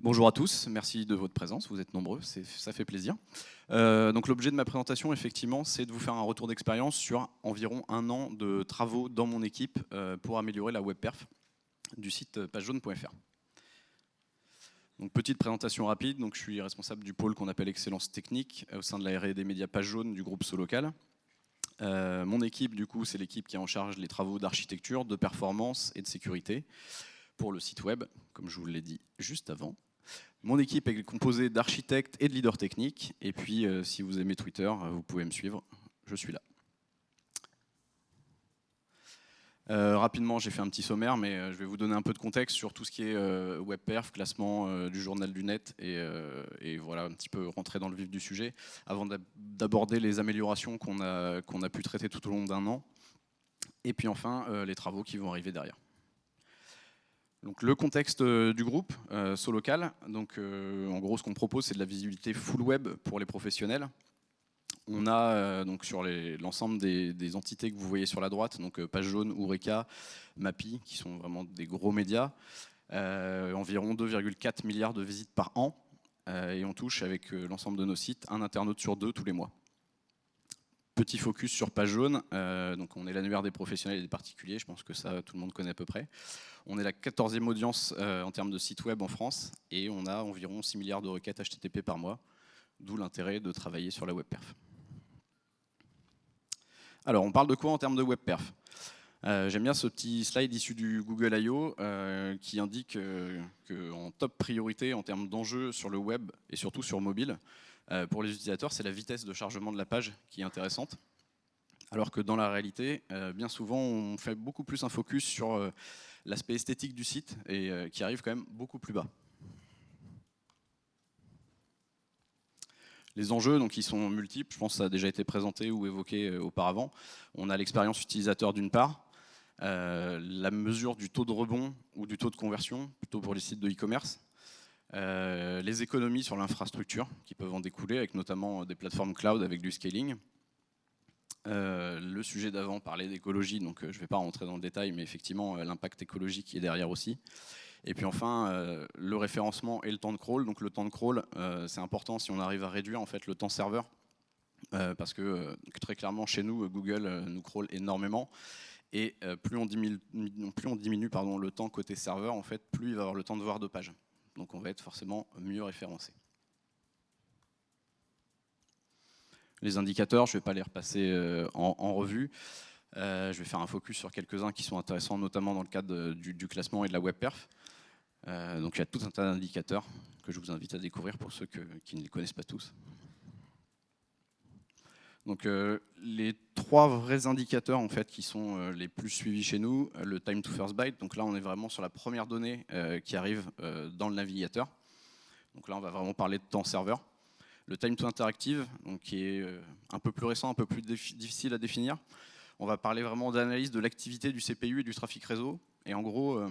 Bonjour à tous, merci de votre présence, vous êtes nombreux, ça fait plaisir. Euh, donc l'objet de ma présentation, effectivement, c'est de vous faire un retour d'expérience sur environ un an de travaux dans mon équipe euh, pour améliorer la web perf du site pagejaune.fr. Donc petite présentation rapide, donc je suis responsable du pôle qu'on appelle excellence technique au sein de la R&D médias page jaune du groupe Solocal. Euh, mon équipe, du coup, c'est l'équipe qui est en charge des travaux d'architecture, de performance et de sécurité pour le site web, comme je vous l'ai dit juste avant. Mon équipe est composée d'architectes et de leaders techniques. Et puis, euh, si vous aimez Twitter, euh, vous pouvez me suivre. Je suis là. Euh, rapidement, j'ai fait un petit sommaire, mais je vais vous donner un peu de contexte sur tout ce qui est WebPerf, classement du journal du net, et, voilà, un petit peu rentrer dans le vif du sujet, avant d'aborder les améliorations qu'on a, qu'on a pu traiter tout au long d'un an, et puis enfin, les travaux qui vont arriver derrière. Le contexte euh, du groupe, euh, Solocal, donc, euh, en gros ce qu'on propose c'est de la visibilité full web pour les professionnels. On a donc sur l'ensemble des, entités que vous voyez sur la droite, donc Page Jaune, Eureka, Mappy, qui sont vraiment des gros médias, environ 2,4 milliards de visites par an, et on touche avec l'ensemble de nos sites un internaute sur deux tous les mois. Petit focus sur Page Jaune, donc on est l'annuaire des professionnels et des particuliers, je pense que ça tout le monde connaît à peu près. On est la 14e audience euh, en termes de site web en France et on a environ 6 milliards de requêtes HTTP par mois, d'où l'intérêt de travailler sur la web perf. Alors, on parle de quoi en termes de web perf? Euh, J'aime bien ce petit slide issu du Google I.O. Euh, qui indique qu'en top priorité en termes d'enjeux sur le web et surtout sur mobile, pour les utilisateurs, c'est la vitesse de chargement de la page qui est intéressante. Alors que dans la réalité, bien souvent, on fait beaucoup plus un focus sur l'aspect esthétique du site et euh, qui arrive quand même beaucoup plus bas. Les enjeux, donc, ils sont multiples, je pense que ça a déjà été présenté ou évoqué euh, auparavant. On a l'expérience utilisateur d'une part, euh, la mesure du taux de rebond ou du taux de conversion, plutôt pour les sites de e-commerce, les économies sur l'infrastructure qui peuvent en découler, avec notamment des plateformes cloud avec du scaling, euh, le sujet d'avant parlait d'écologie, donc euh, je ne vais pas rentrer dans le détail, mais effectivement euh, l'impact écologique est derrière aussi. Et puis enfin, le référencement et le temps de crawl. Donc le temps de crawl, c'est important si on arrive à réduire en fait le temps serveur, parce que très clairement chez nous, Google nous crawl énormément. Et plus on diminue, pardon, le temps côté serveur, en fait, plus il va avoir le temps de voir de pages. Donc on va être forcément mieux référencé. Les indicateurs, je ne vais pas les repasser euh, en, revue. Euh, je vais faire un focus sur quelques-uns qui sont intéressants, notamment dans le cadre du, classement et de la web perf. Euh, donc il y a tout un tas d'indicateurs que je vous invite à découvrir pour ceux qui ne les connaissent pas tous. Donc les trois vrais indicateurs en fait qui sont les plus suivis chez nous, le time to first byte. Donc là on est vraiment sur la première donnée qui arrive dans le navigateur. Donc là on va vraiment parler de temps serveur le time to interactive, donc qui est euh, un peu plus récent, un peu plus difficile à définir. On va parler vraiment d'analyse de l'activité du CPU et du trafic réseau. Et en gros, euh,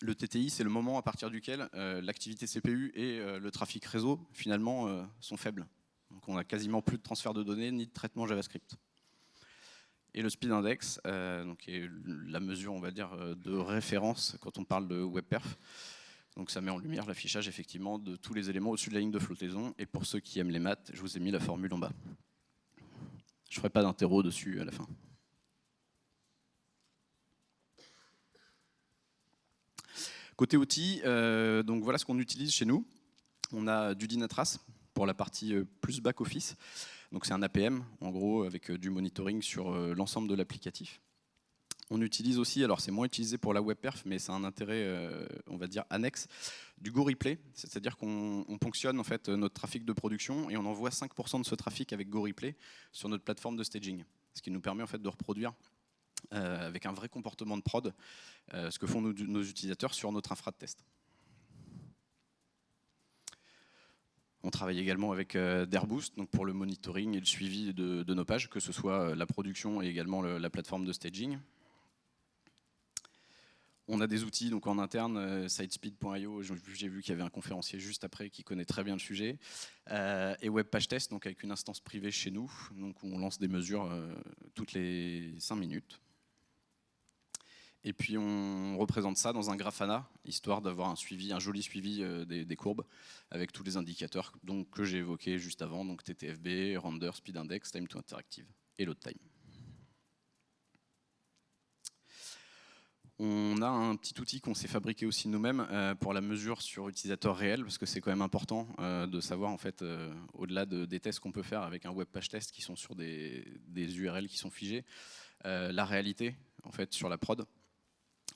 le TTI, c'est le moment à partir duquel euh, l'activité CPU et le trafic réseau, finalement, sont faibles. Donc on n'a quasiment plus de transfert de données ni de traitement JavaScript. Et le speed index, donc qui est la mesure, on va dire, de référence quand on parle de WebPerf. Donc ça met en lumière l'affichage effectivement de tous les éléments au-dessus de la ligne de flottaison. Et pour ceux qui aiment les maths, je vous ai mis la formule en bas. Je ne ferai pas d'interro dessus à la fin. Côté outils, euh, donc voilà ce qu'on utilise chez nous. On a du Dynatrace pour la partie euh, plus back-office. Donc c'est un APM, en gros, avec euh, du monitoring sur l'ensemble de l'applicatif. On utilise aussi, alors c'est moins utilisé pour la web perf, mais c'est un intérêt, euh, on va dire, annexe, du Go Replay. C'est-à-dire qu'on ponctionne en fait notre trafic de production et on envoie 5% de ce trafic avec Go Replay sur notre plateforme de staging. Ce qui nous permet en fait de reproduire euh, avec un vrai comportement de prod euh, ce que font nos, utilisateurs sur notre infra de test. On travaille également avec Dairboost donc pour le monitoring et le suivi de, nos pages, que ce soit la production et également la plateforme de staging. On a des outils donc en interne, euh, sitespeed.io, j'ai vu qu'il y avait un conférencier juste après qui connaît très bien le sujet, euh, et WebPageTest, donc avec une instance privée chez nous, donc on lance des mesures euh, toutes les 5 minutes. Et puis on représente ça dans un Grafana, histoire d'avoir un suivi, un joli suivi euh, des, courbes, avec tous les indicateurs donc, que j'ai évoqués juste avant, donc TTFB, Render, Speed Index, Time to Interactive et Load Time. On a un petit outil qu'on s'est fabriqué aussi nous-mêmes euh, pour la mesure sur utilisateur réel, parce que c'est quand même important euh, de savoir, en fait, au-delà des tests qu'on peut faire avec un web page test qui sont sur des, des URL qui sont figés, la réalité en fait, sur la prod.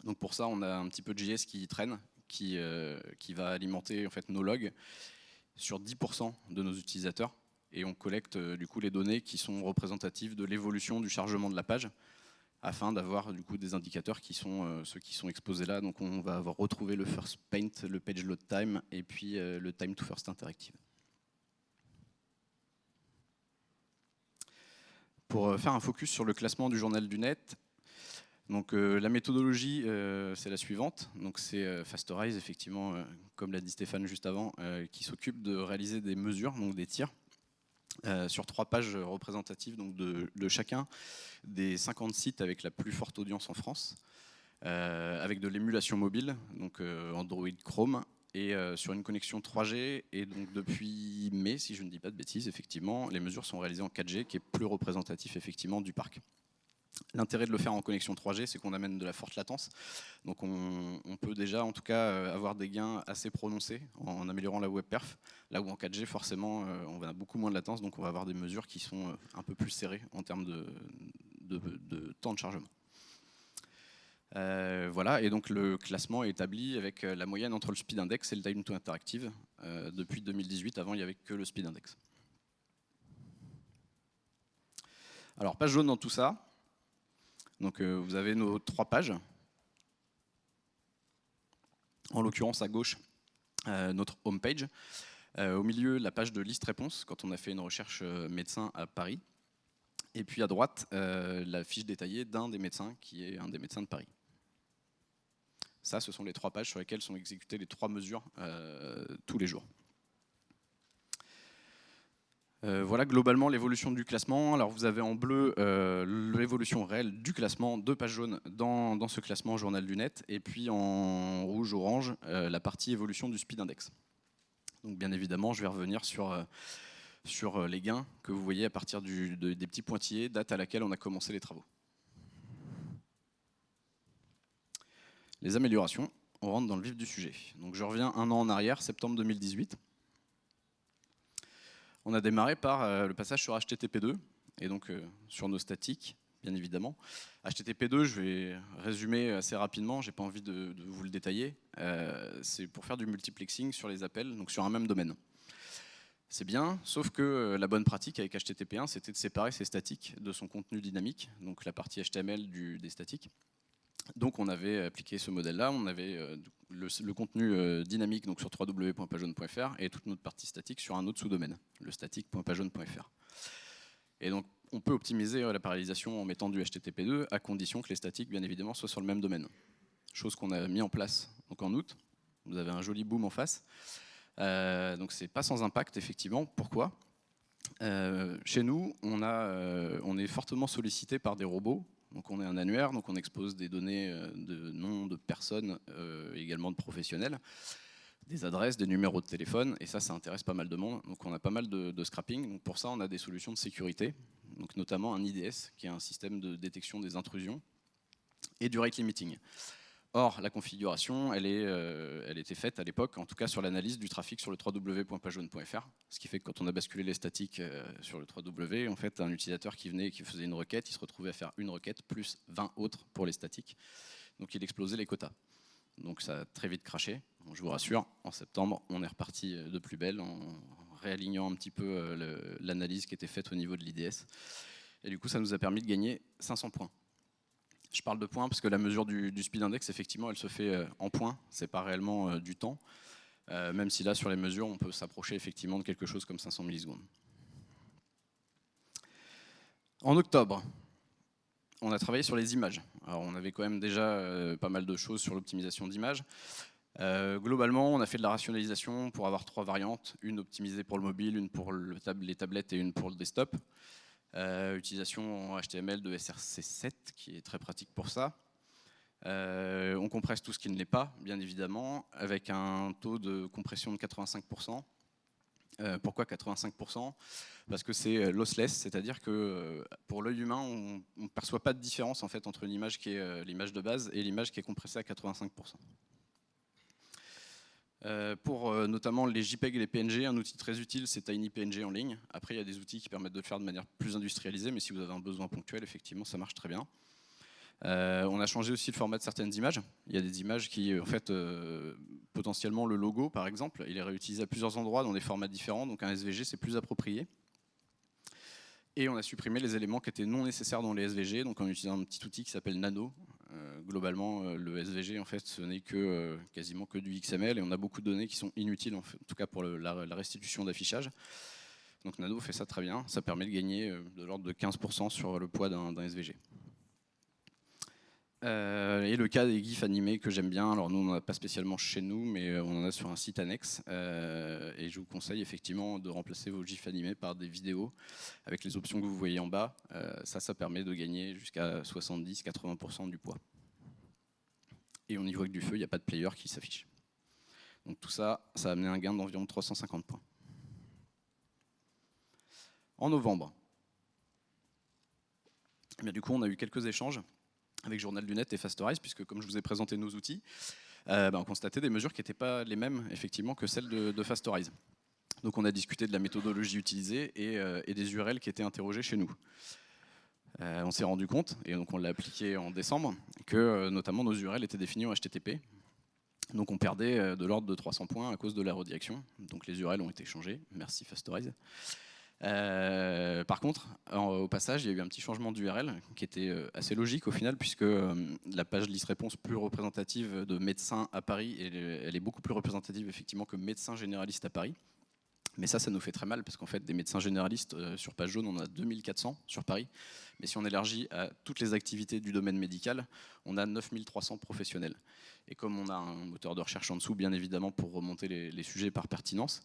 Donc pour ça, on a un petit peu de JS qui traîne, qui, euh, qui va alimenter en fait, nos logs sur 10% de nos utilisateurs. Et on collecte euh, du coup les données qui sont représentatives de l'évolution du chargement de la page afin d'avoir du coup des indicateurs qui sont euh, ceux qui sont exposés là. Donc on va avoir retrouvé le first paint, le page load time et puis le time to first interactive. Pour faire un focus sur le classement du journal du net, donc euh, la méthodologie, euh, c'est la suivante. Donc c'est euh, Fastorize, effectivement, comme l'a dit Stéphane juste avant, qui s'occupe de réaliser des mesures, donc des tirs, sur trois pages représentatives donc de, chacun des 50 sites avec la plus forte audience en France, avec de l'émulation mobile, donc Android Chrome, et sur une connexion 3G. Et donc depuis mai, si je ne dis pas de bêtises, effectivement, les mesures sont réalisées en 4G, qui est plus représentatif effectivement du parc. L'intérêt de le faire en connexion 3G, c'est qu'on amène de la forte latence. Donc on, peut déjà, en tout cas, euh, avoir des gains assez prononcés en, améliorant la web perf. Là où en 4G, forcément, euh, on va beaucoup moins de latence, donc on va avoir des mesures qui sont euh, un peu plus serrées en termes de, temps de chargement. voilà, et donc le classement est établi avec la moyenne entre le speed index et le time to interactive. depuis 2018, avant il n'y avait que le speed index. Alors, page jaune dans tout ça, donc euh, vous avez nos trois pages. En l'occurrence à gauche, euh, notre home page. Euh, au milieu, la page de liste réponse quand on a fait une recherche médecin à Paris. Et puis à droite, la fiche détaillée d'un des médecins qui est un des médecins de Paris. Ça, ce sont les trois pages sur lesquelles sont exécutées les trois mesures tous les jours. Euh, voilà globalement l'évolution du classement. Alors vous avez en bleu euh, l'évolution réelle du classement, deux pages jaunes dans, ce classement Journal du Net, et puis en rouge-orange euh, la partie évolution du speed index. Donc bien évidemment, je vais revenir sur, les gains que vous voyez à partir des petits pointillés, date à laquelle on a commencé les travaux. Les améliorations, on rentre dans le vif du sujet. Donc je reviens un an en arrière, septembre 2018 on a démarré par euh, le passage sur HTTP2, et donc euh, sur nos statiques, bien évidemment. HTTP2, je vais résumer assez rapidement, j'ai pas envie de, vous le détailler. Euh, c'est pour faire du multiplexing sur les appels, donc sur un même domaine. C'est bien, sauf que la bonne pratique avec HTTP1, c'était de séparer ses statiques de son contenu dynamique, donc la partie HTML des statiques. Donc on avait appliqué ce modèle-là, on avait euh, le, contenu euh, dynamique donc sur www.pageone.fr et toute notre partie statique sur un autre sous-domaine, le statique.pageone.fr. Et donc on peut optimiser euh, la parallélisation en mettant du HTTP2 à condition que les statiques bien évidemment soient sur le même domaine. Chose qu'on a mis en place en août. Vous avez un joli boom en face. Euh, donc c'est pas sans impact effectivement. Pourquoi? Chez nous, on est fortement sollicité par des robots donc on est un annuaire, donc on expose des données euh, de noms de personnes, euh, également de professionnels, des adresses, des numéros de téléphone, et ça, ça intéresse pas mal de monde. Donc on a pas mal de, scrapping. Donc pour ça, on a des solutions de sécurité, notamment un IDS, qui est un système de détection des intrusions, et du rate limiting. Or, la configuration, euh, elle était faite à l'époque, en tout cas sur l'analyse du trafic sur le www.pageone.fr, ce qui fait que quand on a basculé les statiques euh, sur le 3W, en fait, un utilisateur qui venait et qui faisait une requête, il se retrouvait à faire une requête plus 20 autres pour les statiques. Donc il explosait les quotas. Donc ça a très vite craché. je vous rassure, en septembre, on est reparti euh, de plus belle en réalignant un petit peu l'analyse qui était faite au niveau de l'IDS. Et du coup, ça nous a permis de gagner 500 points je parle de points parce que la mesure du, speed index, effectivement, elle se fait euh, en points, c'est pas réellement euh, du temps, euh, même si là, sur les mesures, on peut s'approcher effectivement de quelque chose comme 500 millisecondes. En octobre, on a travaillé sur les images. Alors, on avait quand même déjà pas mal de choses sur l'optimisation d'images. globalement, on a fait de la rationalisation pour avoir trois variantes, une optimisée pour le mobile, une pour les tablettes et une pour le desktop. Euh, utilisation HTML de SRC7 qui est très pratique pour ça. on compresse tout ce qui ne l'est pas, bien évidemment, avec un taux de compression de 85%. pourquoi 85% Parce que c'est lossless, c'est-à-dire que pour l'œil humain, on ne perçoit pas de différence en fait, entre l'image qui est l'image de base et l'image qui est compressée à 85%. Euh, pour euh, notamment les JPEG et les PNG, un outil très utile, c'est TinyPNG en ligne. Après, il y a des outils qui permettent de le faire de manière plus industrialisée, mais si vous avez un besoin ponctuel, effectivement, ça marche très bien. Euh, on a changé aussi le format de certaines images. Il y a des images qui, en fait, potentiellement le logo, par exemple, il est réutilisé à plusieurs endroits dans des formats différents, donc un SVG, c'est plus approprié. Et on a supprimé les éléments qui étaient non nécessaires dans les SVG, donc en utilisant un petit outil qui s'appelle Nano, globalement, euh, le SVG, en fait, ce n'est que euh, quasiment que du XML et on a beaucoup de données qui sont inutiles, en, tout cas pour la, restitution d'affichage. Donc Nano fait ça très bien, ça permet de gagner de l'ordre de 15% sur le poids d'un SVG. Et le cas des GIFs animés que j'aime bien, alors nous on n'en a pas spécialement chez nous, mais on en a sur un site annexe. et je vous conseille effectivement de remplacer vos GIFs animés par des vidéos avec les options que vous voyez en bas. ça, ça permet de gagner jusqu'à 70-80% du poids et au niveau avec du feu, il n'y a pas de player qui s'affiche. Donc tout ça, ça a amené un gain d'environ 350 points. En novembre, eh du coup, on a eu quelques échanges avec Journal du Net et Fastorize, puisque comme je vous ai présenté nos outils, euh, ben, on constatait des mesures qui n'étaient pas les mêmes effectivement que celles de, Fastorize. Donc on a discuté de la méthodologie utilisée et, euh, des URL qui étaient interrogées chez nous. Euh, on s'est rendu compte, et donc on l'a appliqué en décembre, que notamment nos URL étaient définies en HTTP. Donc on perdait de l'ordre de 300 points à cause de la redirection. Donc les URL ont été changées. Merci Fastorize. Par contre, au passage, il y a eu un petit changement d'URL qui était assez logique au final, puisque la page liste réponse plus représentative de médecins à Paris, elle est beaucoup plus représentative effectivement que médecins généralistes à Paris. Mais ça, ça nous fait très mal parce qu'en fait, des médecins généralistes euh, sur page jaune, on a 2400 sur Paris. Mais si on élargit à toutes les activités du domaine médical, on a 9300 professionnels. Et comme on a un moteur de recherche en dessous, bien évidemment, pour remonter les, sujets par pertinence,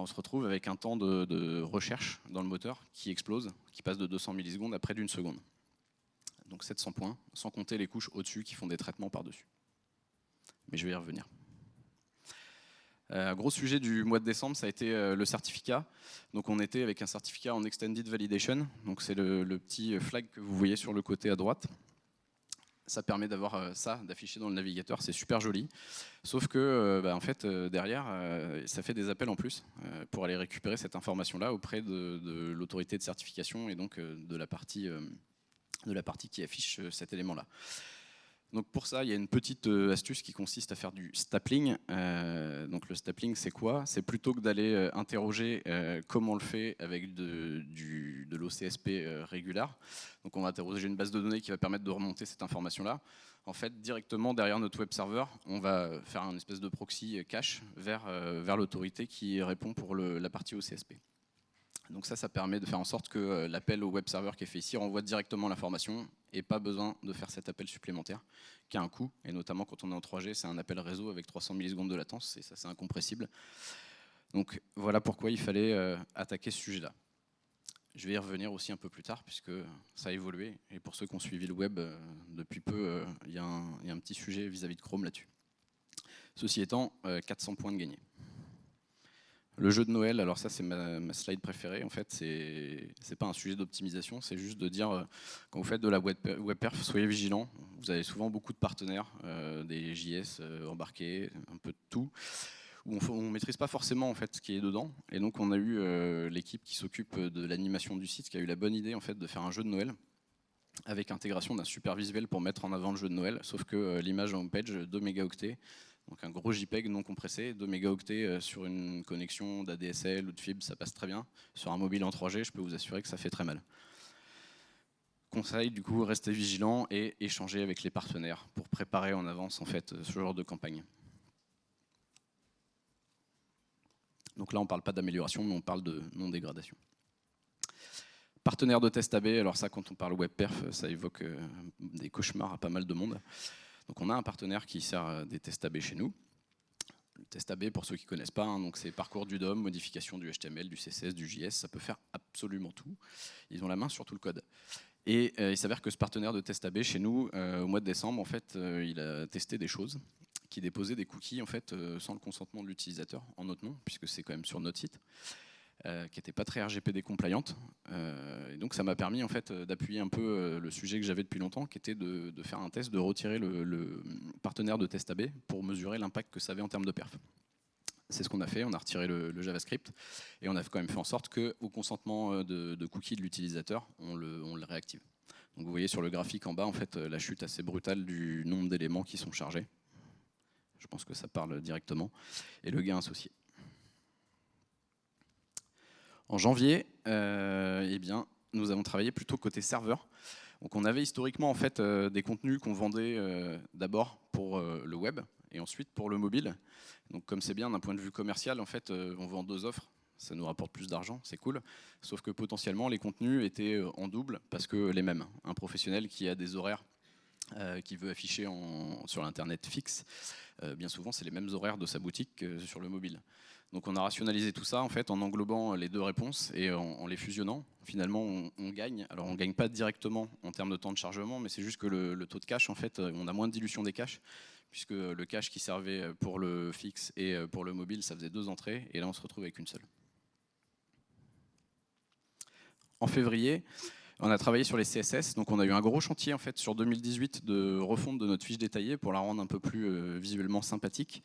on se retrouve avec un temps de, recherche dans le moteur qui explose, qui passe de 200 millisecondes à près d'une seconde. Donc 700 points, sans compter les couches au-dessus qui font des traitements par-dessus. Mais je vais y revenir. Euh, gros sujet du mois de décembre, ça a été euh, le certificat. Donc on était avec un certificat en Extended Validation. Donc c'est le, petit flag que vous voyez sur le côté à droite. Ça permet d'avoir euh, ça, d'afficher dans le navigateur, c'est super joli. Sauf que, bah, en fait, derrière, ça fait des appels en plus pour aller récupérer cette information-là auprès de, de l'autorité de certification et donc de la partie, de la partie qui affiche cet élément-là. Donc pour ça, il y a une petite euh, astuce qui consiste à faire du stapling. Euh, donc le stapling, c'est quoi? C'est plutôt que d'aller euh, interroger comment on le fait avec de, l'OCSP régulier. Donc on va interroger une base de données qui va permettre de remonter cette information-là. En fait, directement derrière notre web server, on va faire un espèce de proxy cache vers l'autorité qui répond pour la partie OCSP. Donc ça, ça permet de faire en sorte que euh, l'appel au web server qui est fait ici renvoie directement l'information et pas besoin de faire cet appel supplémentaire qui a un coût. Et notamment quand on est en 3G, c'est un appel réseau avec 300 millisecondes de latence et ça c'est incompressible. Donc voilà pourquoi il fallait euh, attaquer ce sujet-là. Je vais y revenir aussi un peu plus tard puisque ça a évolué. Et pour ceux qui ont suivi le web euh, depuis peu, il y, a un petit sujet vis-à-vis -vis de Chrome là-dessus. Ceci étant, 400 points de gagné. Le jeu de Noël, alors ça c'est ma, slide préférée en fait, c'est pas un sujet d'optimisation, c'est juste de dire euh, quand vous faites de la webperf, soyez vigilants, vous avez souvent beaucoup de partenaires, euh, des JS euh, embarqués, un peu de tout, où on ne maîtrise pas forcément en fait ce qui est dedans, et donc on a eu l'équipe qui s'occupe de l'animation du site qui a eu la bonne idée en fait de faire un jeu de Noël avec intégration d'un super visuel pour mettre en avant le jeu de Noël, sauf que l'image en page 2 mégaoctets, donc un gros JPEG non compressé, 2 mégaoctets euh, sur une connexion d'ADSL ou de fibre, ça passe très bien. Sur un mobile en 3G, je peux vous assurer que ça fait très mal. Conseil, du coup, restez vigilant et échanger avec les partenaires pour préparer en avance ce genre de campagne. Donc là, on ne parle pas d'amélioration, mais on parle de non-dégradation. Partenaire de test AB, alors ça, quand on parle web perf, ça évoque euh, des cauchemars à pas mal de monde. Donc on a un partenaire qui sert euh, des tests AB chez nous. Le test AB, pour ceux qui ne connaissent pas, hein, c'est parcours du DOM, modification du HTML, du CSS, du JS, ça peut faire absolument tout. Ils ont la main sur tout le code. Et il s'avère que ce partenaire de test AB chez nous, au mois de décembre, en fait, il a testé des choses qui déposaient des cookies en fait, sans le consentement de l'utilisateur en notre nom, puisque c'est quand même sur notre site. Euh, qui n'était pas très RGPD compliante. Euh, et donc ça m'a permis en fait d'appuyer un peu euh, le sujet que j'avais depuis longtemps, qui était de, faire un test, de retirer le, partenaire de test AB pour mesurer l'impact que ça avait en termes de perf. C'est ce qu'on a fait, on a retiré le, JavaScript et on a quand même fait en sorte qu'au consentement de, cookies de l'utilisateur, on le, on le, réactive. Donc vous voyez sur le graphique en bas en fait la chute assez brutale du nombre d'éléments qui sont chargés. Je pense que ça parle directement. Et le gain associé. En janvier, euh, eh bien, nous avons travaillé plutôt côté serveur. Donc on avait historiquement en fait euh, des contenus qu'on vendait euh, d'abord pour le web et ensuite pour le mobile. Donc comme c'est bien d'un point de vue commercial, on vend deux offres. Ça nous rapporte plus d'argent, c'est cool. Sauf que potentiellement les contenus étaient en double parce que les mêmes. Un professionnel qui a des horaires qui veut afficher sur l'internet fixe, bien souvent c'est les mêmes horaires de sa boutique que sur le mobile. Donc on a rationalisé tout ça en fait en englobant les deux réponses et en, les fusionnant. Finalement, on, gagne. Alors on ne gagne pas directement en termes de temps de chargement, mais c'est juste que le, taux de cache, en fait, on a moins de dilution des caches, puisque le cache qui servait pour le fixe et pour le mobile, ça faisait deux entrées, et là on se retrouve avec une seule. En février, on a travaillé sur les CSS, donc on a eu un gros chantier en fait sur 2018 de refonte de notre fiche détaillée pour la rendre un peu plus euh, visuellement sympathique.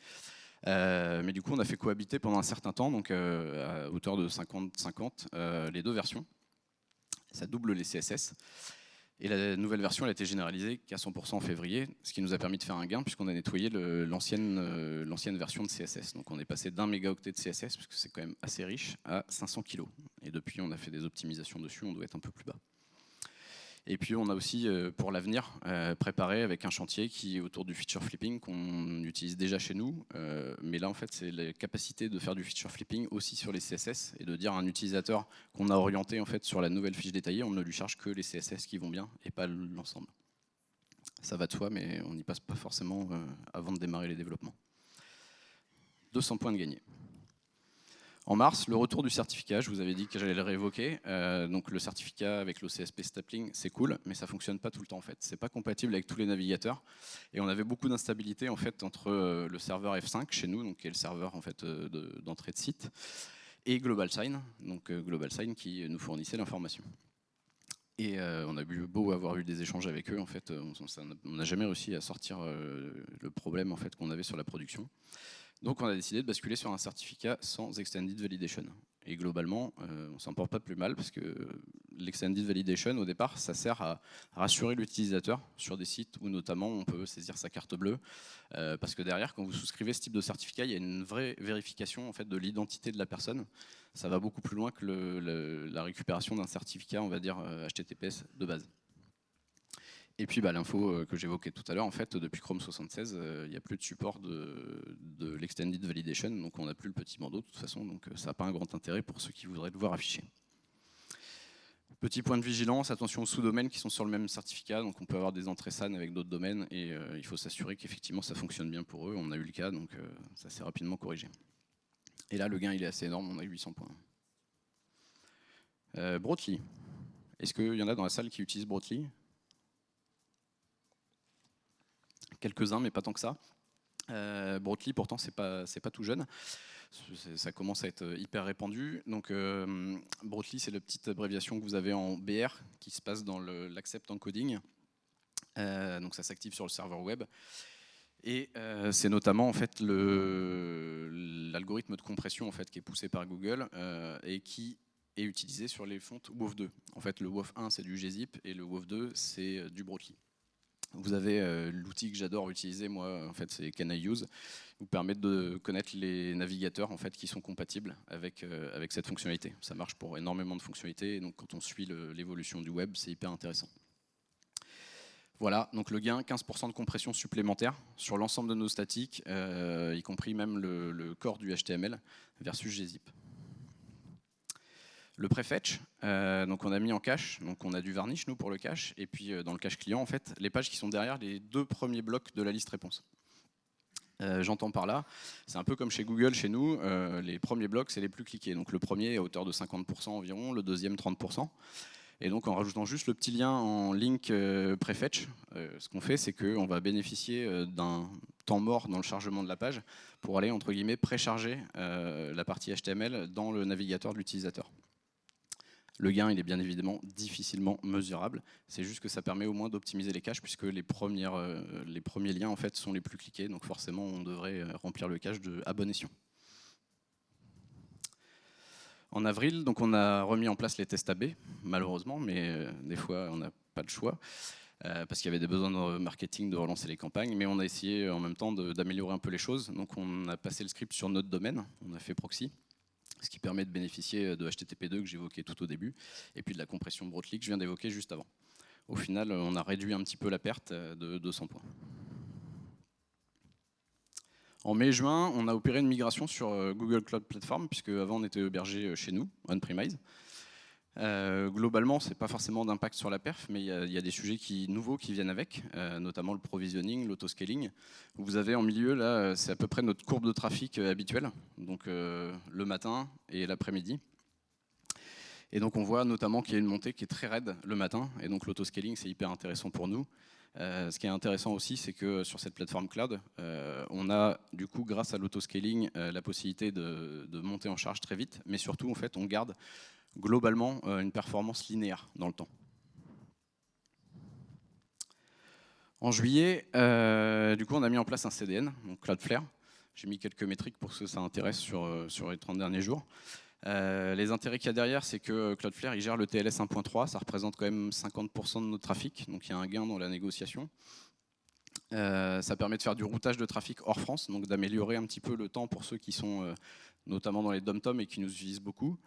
Euh, mais du coup, on a fait cohabiter pendant un certain temps, donc euh, à hauteur de 50-50, euh, les deux versions. Ça double les CSS. Et la nouvelle version elle a été généralisée qu'à 100% en février, ce qui nous a permis de faire un gain puisqu'on a nettoyé l'ancienne version de CSS. Donc on est passé d'un mégaoctet de CSS, puisque c'est quand même assez riche, à 500 kg. Et depuis, on a fait des optimisations dessus, on doit être un peu plus bas. Et puis on a aussi, euh, pour l'avenir, euh, préparé avec un chantier qui est autour du feature flipping qu'on utilise déjà chez nous. Euh, mais là, en fait, c'est la capacité de faire du feature flipping aussi sur les CSS et de dire à un utilisateur qu'on a orienté en fait sur la nouvelle fiche détaillée, on ne lui charge que les CSS qui vont bien et pas l'ensemble. Ça va de soi, mais on n'y passe pas forcément avant de démarrer les développements. 200 points de gagné. En mars, le retour du certificat, je vous avais dit que j'allais le réévoquer. Euh, donc le certificat avec l'OCSP Stapling, c'est cool, mais ça fonctionne pas tout le temps en fait. C'est pas compatible avec tous les navigateurs. Et on avait beaucoup d'instabilité en fait entre euh, le serveur F5 chez nous, donc qui est le serveur en fait euh, d'entrée de, site, et GlobalSign, donc GlobalSign qui nous fournissait l'information. Et on a beau avoir eu des échanges avec eux, en fait, on n'a jamais réussi à sortir le problème en fait qu'on avait sur la production. Donc on a décidé de basculer sur un certificat sans Extended Validation. Et globalement, euh, on s'en porte pas plus mal parce que l'extended validation, au départ, ça sert à rassurer l'utilisateur sur des sites où notamment on peut saisir sa carte bleue. Euh, parce que derrière, quand vous souscrivez ce type de certificat, il y a une vraie vérification en fait, de l'identité de la personne. Ça va beaucoup plus loin que la récupération d'un certificat, on va dire, HTTPS euh, de base. Et puis bah, l'info euh, que j'évoquais tout à l'heure, en fait, depuis Chrome 76, euh, il n'y a plus de support de, l'extended validation, donc on n'a plus le petit bandeau de toute façon, donc euh, ça n'a pas un grand intérêt pour ceux qui voudraient le voir affiché. Petit point de vigilance, attention aux sous-domaines qui sont sur le même certificat, donc on peut avoir des entrées SAN avec d'autres domaines et il faut s'assurer qu'effectivement ça fonctionne bien pour eux. On a eu le cas, donc ça s'est rapidement corrigé. Et là, le gain il est assez énorme, on a 800 points. Euh. Est-ce qu'il y en a dans la salle qui utilisent Brotli quelques-uns, mais pas tant que ça. Euh, pourtant, c'est pas, pas tout jeune. Ça commence à être hyper répandu. Donc, euh, c'est la petite abréviation que vous avez en BR qui se passe dans l'accept encoding. Euh, donc, ça s'active sur le serveur web. Et euh, c'est notamment en fait l'algorithme de compression en fait qui est poussé par Google et qui est utilisé sur les fontes WOF2. En fait, le WOF1 c'est du gzip et le WOF2 c'est du Brotli. Vous avez euh, l'outil que j'adore utiliser, moi, en fait, c'est Can I Use, vous permet de connaître les navigateurs en fait, qui sont compatibles avec, euh, avec cette fonctionnalité. Ça marche pour énormément de fonctionnalités, donc quand on suit l'évolution du web, c'est hyper intéressant. Voilà, donc le gain, 15% de compression supplémentaire sur l'ensemble de nos statiques, euh, y compris même le corps du HTML versus gzip. Le prefetch, euh, donc on a mis en cache, donc on a du varnish nous pour le cache, et puis euh, dans le cache client en fait, les pages qui sont derrière les deux premiers blocs de la liste réponse. Euh, j'entends par là, c'est un peu comme chez Google, chez nous, les premiers blocs c'est les plus cliqués. Donc le premier à hauteur de 50% environ, le deuxième 30%. Et donc en rajoutant juste le petit lien en link prefetch, ce qu'on fait, c'est qu'on va bénéficier d'un temps mort dans le chargement de la page pour aller entre guillemets précharger la partie HTML dans le navigateur de l'utilisateur. Le gain, il est bien évidemment difficilement mesurable. C'est juste que ça permet au moins d'optimiser les caches puisque les, euh, premiers liens en fait sont les plus cliqués. Donc forcément, on devrait euh, remplir le cache de à En avril, donc on a remis en place les tests AB, malheureusement, mais euh, des fois on n'a pas de choix, parce qu'il y avait des besoins de marketing de relancer les campagnes, mais on a essayé en même temps d'améliorer un peu les choses. Donc on a passé le script sur notre domaine, on a fait proxy, ce qui permet de bénéficier de HTTP2 que j'évoquais tout au début, et puis de la compression Brotli que je viens d'évoquer juste avant. Au final, on a réduit un petit peu la perte de 200 points. En mai-juin, on a opéré une migration sur euh, Google Cloud Platform, puisque avant on était hébergé euh, chez nous, on-premise. Euh, globalement, ce n'est pas forcément d'impact sur la perf, mais il y, a des sujets qui, nouveaux qui viennent avec, euh, notamment le provisioning, l'autoscaling. Vous avez en milieu, là, c'est à peu près notre courbe de trafic euh, habituelle, donc le matin et l'après-midi. Et donc on voit notamment qu'il y a une montée qui est très raide le matin, et donc l'autoscaling c'est hyper intéressant pour nous. ce qui est intéressant aussi, c'est que sur cette plateforme cloud, on a du coup, grâce à l'autoscaling, la possibilité de, de, monter en charge très vite, mais surtout, en fait, on garde globalement euh, une performance linéaire dans le temps. En juillet, euh, on a mis en place un CDN, donc Cloudflare. J'ai mis quelques métriques pour que ça intéresse sur, euh, les 30 derniers jours. les intérêts qu'il y a derrière, c'est que Cloudflare gère le TLS 1.3, ça représente quand même 50% de notre trafic, donc il y a un gain dans la négociation. ça permet de faire du routage de trafic hors France, donc d'améliorer un petit peu le temps pour ceux qui sont notamment dans les dom-tom et qui nous utilisent beaucoup.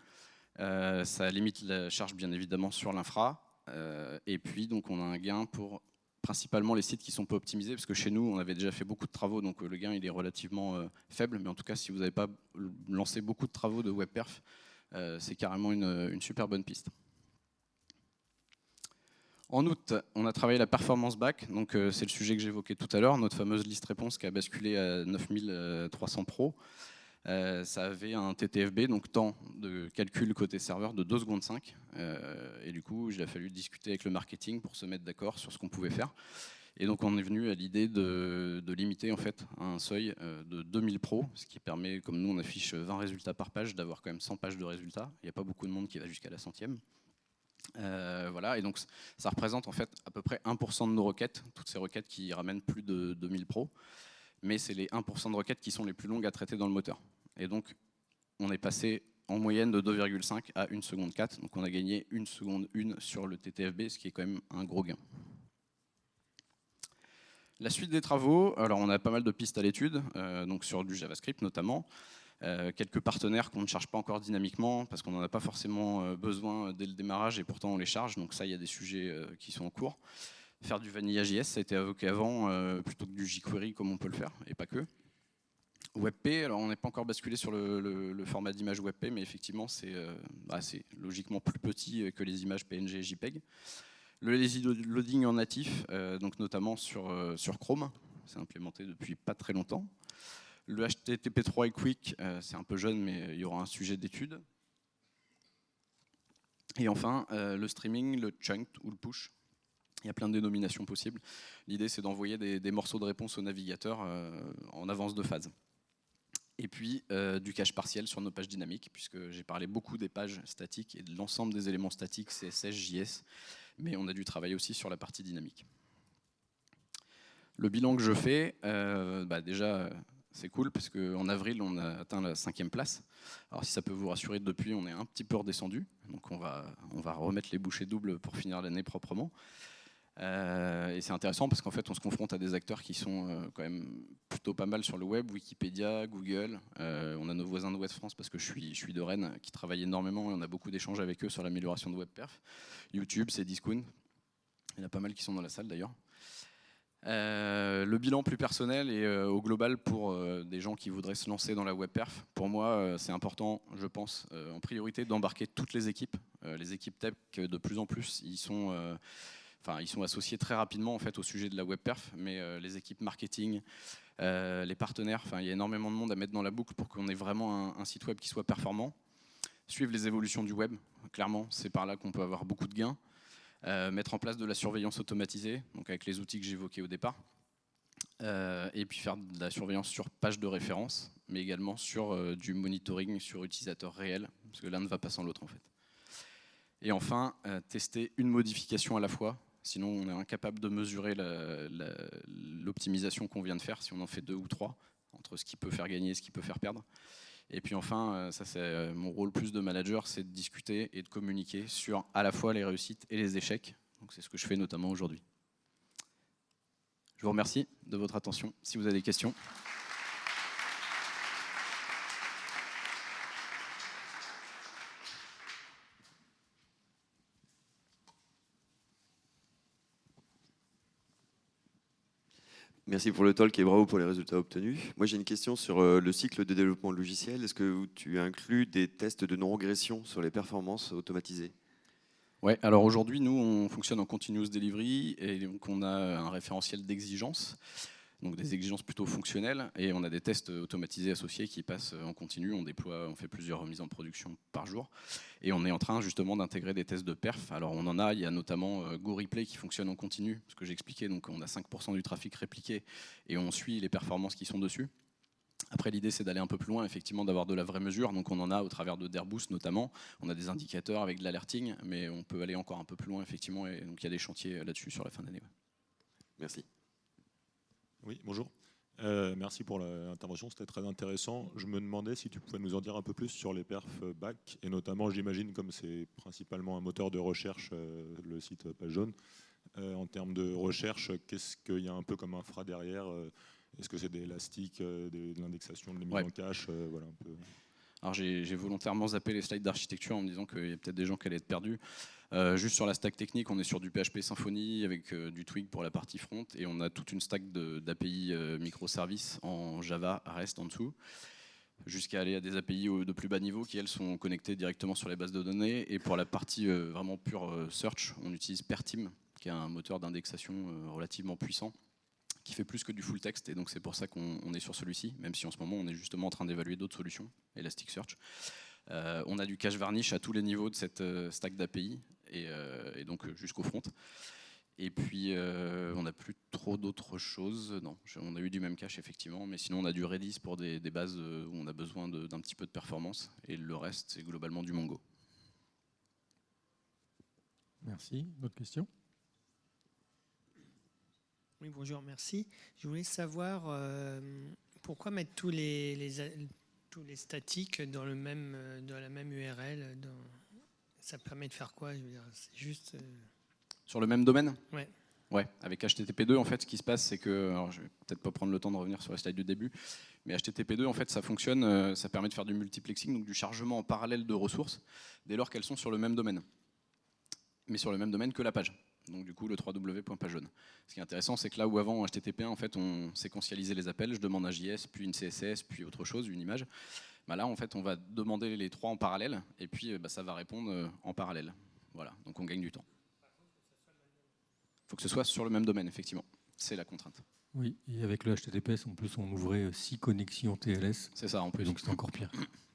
Euh, ça limite la charge bien évidemment sur l'infra. Euh, et puis donc on a un gain pour principalement les sites qui sont peu optimisés, parce que chez nous, on avait déjà fait beaucoup de travaux, donc euh, le gain il est relativement faible, mais en tout cas, si vous n'avez pas lancé beaucoup de travaux de WebPerf, c'est carrément une, super bonne piste. En août, on a travaillé la performance back, donc c'est le sujet que j'évoquais tout à l'heure, notre fameuse liste réponse qui a basculé à 9300 Pro. Euh, ça avait un TTFB, donc temps de calcul côté serveur de 2 secondes 5. Euh, et du coup, il a fallu discuter avec le marketing pour se mettre d'accord sur ce qu'on pouvait faire. Et donc on est venu à l'idée de, limiter en fait un seuil euh, de 2000 pros, ce qui permet, comme nous on affiche 20 résultats par page, d'avoir quand même 100 pages de résultats. Il n'y a pas beaucoup de monde qui va jusqu'à la centième. voilà, et donc ça représente en fait à peu près 1% de nos requêtes, toutes ces requêtes qui ramènent plus de 2000 pros mais c'est les 1% de requêtes qui sont les plus longues à traiter dans le moteur. Et donc, on est passé en moyenne de 2,5 à 1 seconde 4, donc on a gagné 1 seconde 1 sur le TTFB, ce qui est quand même un gros gain. La suite des travaux, alors on a pas mal de pistes à l'étude, euh, donc sur du JavaScript notamment, euh, quelques partenaires qu'on ne charge pas encore dynamiquement parce qu'on n'en a pas forcément euh, besoin dès le démarrage et pourtant on les charge, donc ça il y a des sujets qui sont en cours faire du Vanilla JS, ça a été évoqué avant, plutôt que du jQuery comme on peut le faire, et pas que. WebP, on n'est pas encore basculé sur le, format d'image WebP, mais effectivement euh, bah, c'est logiquement plus petit que les images PNG et JPEG. Le lazy loading en natif, euh, donc notamment sur, Chrome, c'est implémenté depuis pas très longtemps. Le HTTP3 est quick, c'est un peu jeune, mais il y aura un sujet d'étude. Et enfin, le streaming, le chunk ou le push, il y a plein de dénominations possibles. L'idée, c'est d'envoyer des, morceaux de réponse au navigateur euh, en avance de phase. Et puis, euh, du cache partiel sur nos pages dynamiques, puisque j'ai parlé beaucoup des pages statiques et de l'ensemble des éléments statiques, CSS, JS, mais on a dû travailler aussi sur la partie dynamique. Le bilan que je fais, euh, bah déjà, c'est cool parce qu'en avril, on a atteint la cinquième place. Alors si ça peut vous rassurer, depuis, on est un petit peu redescendu. Donc on va, on va remettre les bouchées doubles pour finir l'année proprement. Euh, et c'est intéressant parce qu'en fait, on se confronte à des acteurs qui sont euh, quand même plutôt pas mal sur le web, Wikipédia, Google. Euh, on a nos voisins de West France parce que je suis, de Rennes, qui travaillent énormément et on a beaucoup d'échanges avec eux sur l'amélioration de WebPerf. YouTube, c'est Discount. Il y en a pas mal qui sont dans la salle d'ailleurs. le bilan plus personnel et au global pour des gens qui voudraient se lancer dans la WebPerf, pour moi c'est important, je pense, en priorité d'embarquer toutes les équipes. les équipes tech, de plus en plus, ils sont ils sont associés très rapidement en fait au sujet de la web perf, mais euh, les équipes marketing, euh, les partenaires, enfin, il y a énormément de monde à mettre dans la boucle pour qu'on ait vraiment un, site web qui soit performant. Suivre les évolutions du web, clairement, c'est par là qu'on peut avoir beaucoup de gains. mettre en place de la surveillance automatisée, donc avec les outils que j'évoquais au départ. et puis faire de la surveillance sur page de référence, mais également sur du monitoring sur utilisateur réel, parce que l'un ne va pas sans l'autre en fait. Et enfin, tester une modification à la fois, Sinon, on est incapable de mesurer l'optimisation qu'on vient de faire, si on en fait deux ou trois, entre ce qui peut faire gagner et ce qui peut faire perdre. Et puis enfin, euh, ça c'est euh, mon rôle plus de manager, c'est de discuter et de communiquer sur à la fois les réussites et les échecs. Donc c'est ce que je fais notamment aujourd'hui. Je vous remercie de votre attention. Si vous avez des questions. Merci pour le talk et bravo pour les résultats obtenus. Moi, j'ai une question sur euh, le cycle de développement logiciel. Est-ce que tu inclus des tests de non-régression sur les performances automatisées? Ouais, alors aujourd'hui, nous, on fonctionne en continuous delivery et donc on a un référentiel d'exigence donc des exigences plutôt fonctionnelles, et on a des tests automatisés associés qui passent en continu, on déploie, on fait plusieurs remises en production par jour, et on est en train justement d'intégrer des tests de perf. Alors on en a, il y a notamment euh, GoReplay qui fonctionne en continu, ce que j'expliquais, donc on a 5% du trafic répliqué, et on suit les performances qui sont dessus. Après, l'idée, c'est d'aller un peu plus loin, effectivement, d'avoir de la vraie mesure. Donc, on en a au travers de Dairboost, notamment. On a des indicateurs avec de l'alerting, mais on peut aller encore un peu plus loin, effectivement. Et donc, il y a des chantiers là-dessus sur la fin d'année. Merci. Oui, bonjour. Euh, merci pour l'intervention, c'était très intéressant. Je me demandais si tu pouvais nous en dire un peu plus sur les perfs back, et notamment, j'imagine, comme c'est principalement un moteur de recherche, euh, le site Page Jaune, euh, en termes de recherche, qu'est-ce qu'il y a un peu comme infra derrière Est-ce que c'est des élastiques, de l'indexation, de la mise en cache voilà, un peu. Alors j'ai volontairement zappé les slides d'architecture en me disant qu'il y a peut-être des gens qui allaient être perdus. Euh, juste sur la stack technique, on est sur du PHP Symfony avec euh, du Twig pour la partie front et on a toute une stack d'API euh, microservices en Java, REST en dessous jusqu'à aller à des API de plus bas niveau qui elles sont connectées directement sur les bases de données et pour la partie vraiment pure search, on utilise Pertim qui est un moteur d'indexation relativement puissant qui fait plus que du full text et donc c'est pour ça qu'on est sur celui-ci, même si en ce moment on est justement en train d'évaluer d'autres solutions, Elasticsearch. Euh, on a du cache varnish à tous les niveaux de cette stack d'API euh, et, donc euh, jusqu'au front. Et puis, euh, on n'a plus trop d'autres choses. Non, on a eu du même cache, effectivement, mais sinon, on a du Redis pour des, bases où on a besoin d'un petit peu de performance. Et le reste, c'est globalement du Mongo. Merci. D'autres questions? Oui, bonjour, merci. Je voulais savoir pourquoi mettre tous les, tous les statiques dans, le même, dans la même URL dans ça permet de faire quoi C'est juste. Euh, Sur le même domaine? Ouais. Ouais, avec HTTP2, en fait, ce qui se passe, c'est que, alors je vais peut-être pas prendre le temps de revenir sur la slide du début, mais HTTP2, en fait, ça fonctionne, euh, ça permet de faire du multiplexing, donc du chargement en parallèle de ressources, dès lors qu'elles sont sur le même domaine, mais sur le même domaine que la page. Donc du coup, le www.pagejaune. Ce qui est intéressant, c'est que là où avant, en HTTP, en fait, on séquentialisait les appels, je demande un JS, puis une CSS, puis autre chose, une image. Bah là, en fait, on va demander les trois en parallèle, et puis bah, ça va répondre euh, en parallèle. Voilà, donc on gagne du temps. Il faut que ce soit sur le même domaine, effectivement. C'est la contrainte. Oui, et avec le HTTPS, en plus, on ouvrait six connexions TLS. C'est ça, en plus. Donc c'est encore pire.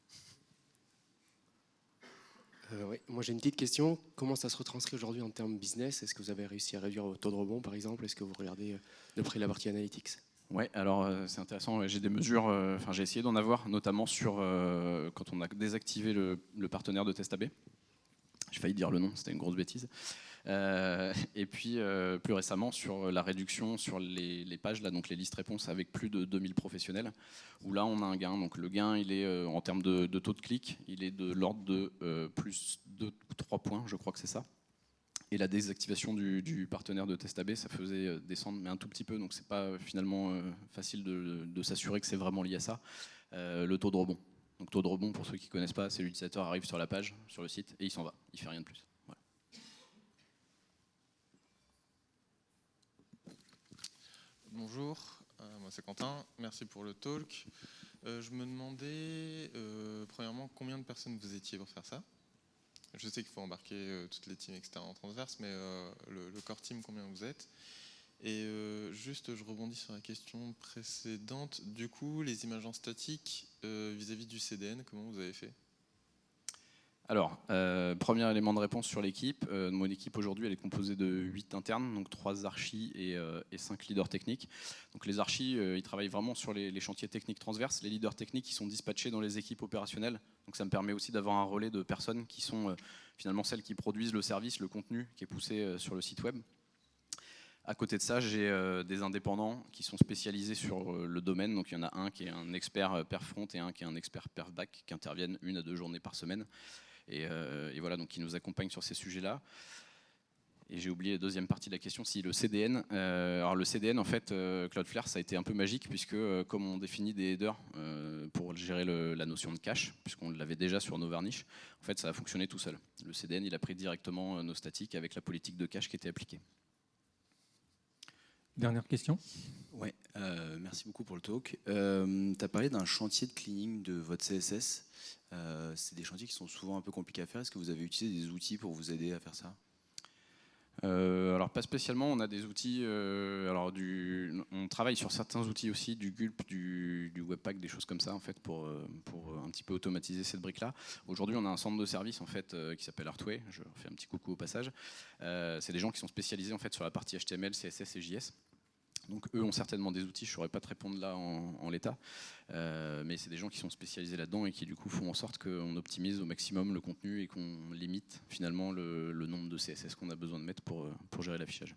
Euh, oui. Moi j'ai une petite question. Comment ça se retranscrit aujourd'hui en termes business? Est-ce que vous avez réussi à réduire votre taux de rebond par exemple? Est-ce que vous regardez euh, de près la partie analytics? Ouais, alors euh, c'est intéressant. J'ai des mesures, enfin j'ai essayé d'en avoir, notamment sur quand on a désactivé le, partenaire de TestAB. J'ai failli dire le nom, c'était une grosse bêtise. Et puis plus récemment sur la réduction sur les, pages, là, donc les listes réponses avec plus de 2000 professionnels, où là on a un gain. Donc le gain, il est en termes de, taux de clic, il est de l'ordre de plus 2 ou 3 points, je crois que c'est ça. Et la désactivation du, partenaire de test AB, ça faisait euh, descendre, mais un tout petit peu, donc c'est pas euh, finalement euh, facile de, s'assurer que c'est vraiment lié à ça. le taux de rebond. Donc taux de rebond, pour ceux qui connaissent pas, c'est l'utilisateur arrive sur la page, sur le site, et il s'en va. Il fait rien de plus. Bonjour, moi c'est Quentin, merci pour le talk. je me demandais, premièrement, combien de personnes vous étiez pour faire ça? Je sais qu'il faut embarquer euh, toutes les teams, etc. en transverse, mais euh, le, core team, combien vous êtes? Et euh, juste, je rebondis sur la question précédente. Du coup, les images en statique vis-à-vis du CDN, comment vous avez fait? Alors, euh, premier élément de réponse sur l'équipe. Euh, mon équipe aujourd'hui, elle est composée de 8 internes, donc 3 archis et, euh, et 5 leaders techniques. Donc les archis, euh, ils travaillent vraiment sur les, les chantiers techniques transverses. Les leaders techniques, ils sont dispatchés dans les équipes opérationnelles. Donc ça me permet aussi d'avoir un relais de personnes qui sont finalement celles qui produisent le service, le contenu qui est poussé sur le site web. À côté de ça, j'ai des indépendants qui sont spécialisés sur le domaine. Donc il y en a un qui est un expert perf front et un qui est un expert perf back qui interviennent une à deux journées par semaine. Et, euh, et voilà, donc qui nous accompagnent sur ces sujets-là. Et j'ai oublié la deuxième partie de la question, si le CDN. euh, alors le CDN, en fait, euh, Cloudflare, ça a été un peu magique puisque euh, comme on définit des headers pour gérer la notion de cache, puisqu'on l'avait déjà sur nos varnish, en fait, ça a fonctionné tout seul. Le CDN, il a pris directement nos statiques avec la politique de cache qui était appliquée. Dernière question. Ouais, euh, merci beaucoup pour le talk. Euh, tu as parlé d'un chantier de cleaning de votre CSS. Euh, c'est des chantiers qui sont souvent un peu compliqués à faire. Est-ce que vous avez utilisé des outils pour vous aider à faire ça? Euh, alors pas spécialement, on a des outils, euh, alors du, on travaille sur certains outils aussi, du Gulp, du, du Webpack, des choses comme ça en fait pour, pour un petit peu automatiser cette brique-là. Aujourd'hui on a un centre de service en fait euh, qui s'appelle Artway, je leur fais un petit coucou au passage. Euh, c'est des gens qui sont spécialisés en fait sur la partie HTML, CSS et JS. Donc eux ont certainement des outils, je ne saurais pas te répondre là en, en l'état, Euh, mais c'est des gens qui sont spécialisés là-dedans et qui du coup font en sorte qu'on optimise au maximum le contenu et qu'on limite finalement le, le nombre de CSS qu'on a besoin de mettre pour, euh, pour gérer l'affichage.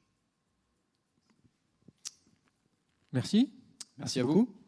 Merci. Merci à vous.